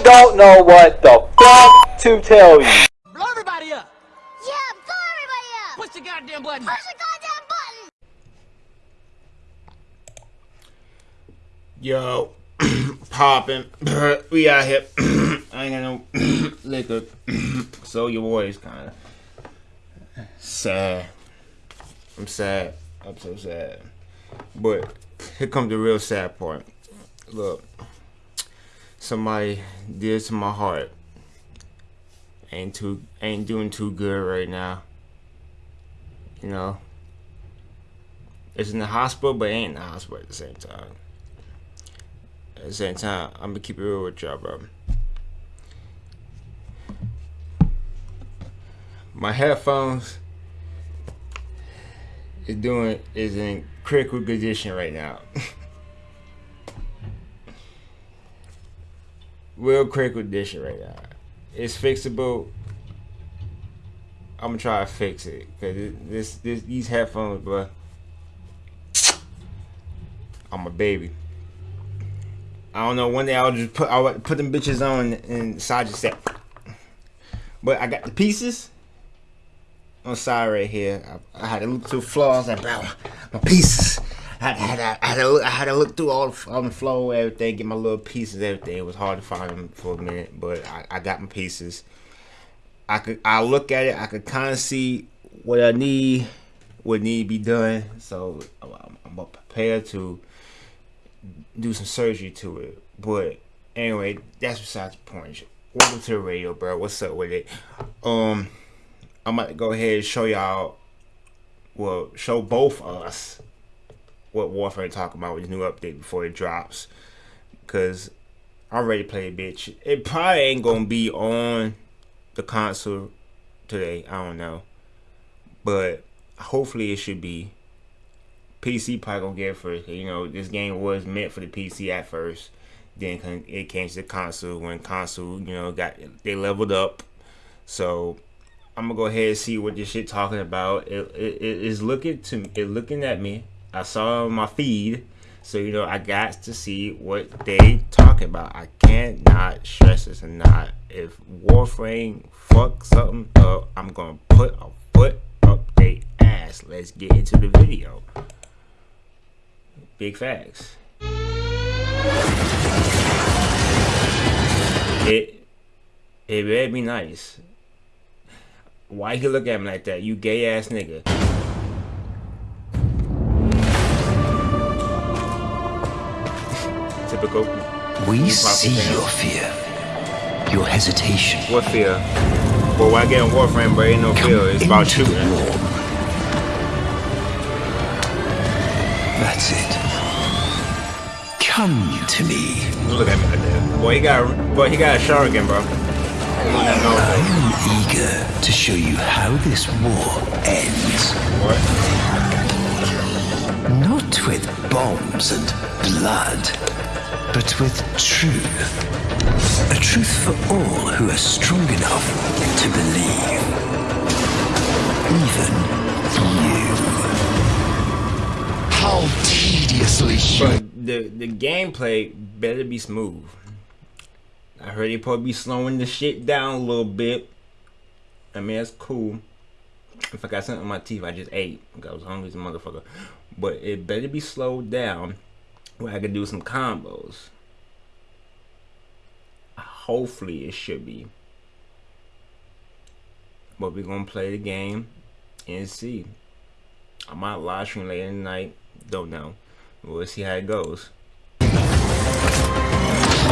I don't know what the fuck to tell you. Blow everybody up! Yeah, blow everybody up! Push the goddamn button! Push the goddamn button! Yo, popping. we out here. I ain't got no liquor. so your boy is kind of sad. I'm sad. I'm so sad. But here comes the real sad part. Look, somebody dear to my heart. Ain't too ain't doing too good right now. You know. It's in the hospital, but ain't in the hospital at the same time. At the same time, I'm gonna keep it real with y'all, bro. My headphones is doing is in critical condition right now. Real critical condition right now. It's fixable. I'm gonna try to fix it because this, this these headphones, bro. I'm a baby. I don't know. One day I'll just put I'll put them bitches on and side just set. But I got the pieces on side right here. I, I had a little flaws bro, my pieces. I had, had to look, had to look through all the, on the floor, everything, get my little pieces, everything. It was hard to find them for a minute, but I, I got my pieces. I could I look at it, I could kind of see what I need, what need to be done. So I'm, I'm prepared to do some surgery to it. But anyway, that's besides the point. Welcome to the radio, bro. What's up with it? Um, I'm about to go ahead and show y'all, well, show both of us what Warframe talking about with new update before it drops. Cause I already played bitch. It probably ain't gonna be on the console today. I don't know. But hopefully it should be. PC probably gonna get first. You know, this game was meant for the PC at first. Then it came to the console when console, you know, got they leveled up. So I'm gonna go ahead and see what this shit talking about. It, it, it is looking to it looking at me. I saw my feed, so you know I got to see what they talking about. I cannot stress this enough. If Warframe fuck something up, I'm gonna put a foot up their ass. Let's get into the video. Big facts. It it better be nice. Why you look at me like that? You gay ass nigga. We see your fear. Your hesitation. What fear? Well, why get in Warframe, but ain't no Come fear. It's about shooting. That's it. Come to me. Look at me like that. Boy, he got, boy, he got a Shuriken, bro. He don't know, I am eager to show you how this war ends. What? Not with bombs and blood, but with truth. A truth for all who are strong enough to believe. Even you. How tediously But the the gameplay better be smooth. I heard they probably be slowing the shit down a little bit. I mean that's cool. If I got something in my teeth, I just ate. I was hungry as a motherfucker. But it better be slowed down where I can do some combos. Hopefully it should be. But we're gonna play the game and see. I might live stream later tonight. Don't know. We'll see how it goes.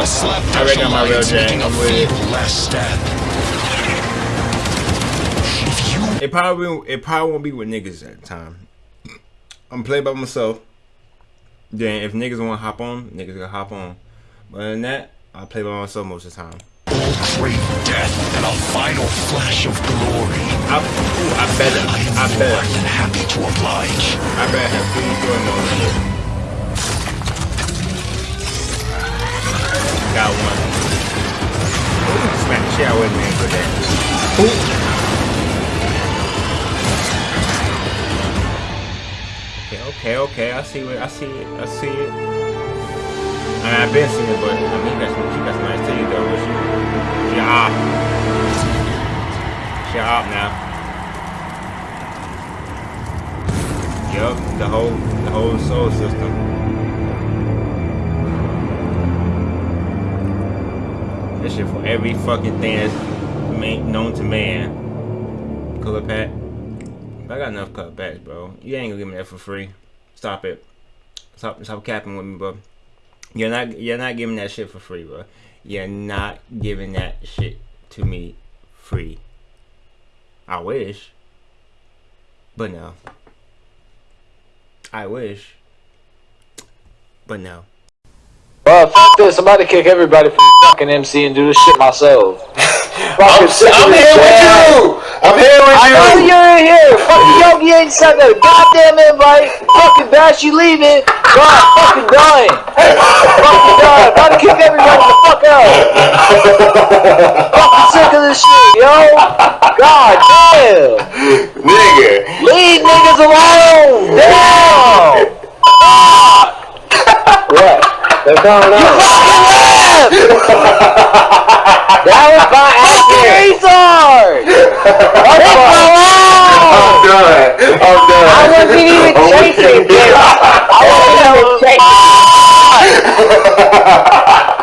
I reckon I'm my real alliance making Jang. a I'm with it. It probably it probably won't be with niggas at the time. I'm playing by myself. Then if niggas want to hop on, niggas gonna hop on. But other than that, I play by myself most of the time. all great death and a final flash of glory, I, ooh, I better, I am I more better, than happy to oblige. I better have food doing more shit. Got one. Ooh, smack the shit out with me for that. Okay, okay, I see it, I see it, I see it. I mean, I've been seeing it, but I mean, that's, some, she got some nice titties though, but she, she hot. She now. Yup, the whole, the whole soul system. This shit for every fucking thing that's made known to man. Colour pack. I got enough color packs, bro. You ain't gonna give me that for free. Stop it. Stop stop capping with me, bro. You're not you're not giving that shit for free, bro. You're not giving that shit to me free. I wish. But no. I wish. But no. Well, fuck this. I'm about to kick everybody from fucking MC and do this shit myself. I'm, I'm here with you. I'm here with I you. know you're in here. Fucking ain't sent that goddamn invite. Fucking Bash, you leaving. God, fucking dying. fucking dying. About to kick everybody the fuck out. fucking sick of this shit, yo. God damn. Nigga. Leave niggas alone. Damn. what? They're coming out. That was my. Retard. Leave me alone. I'm oh. done. I'm done. I wasn't even chasing it. I wasn't even chasing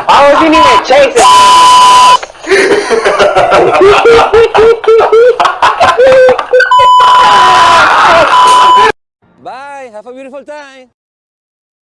I wasn't even chasing Bye. Have a beautiful time.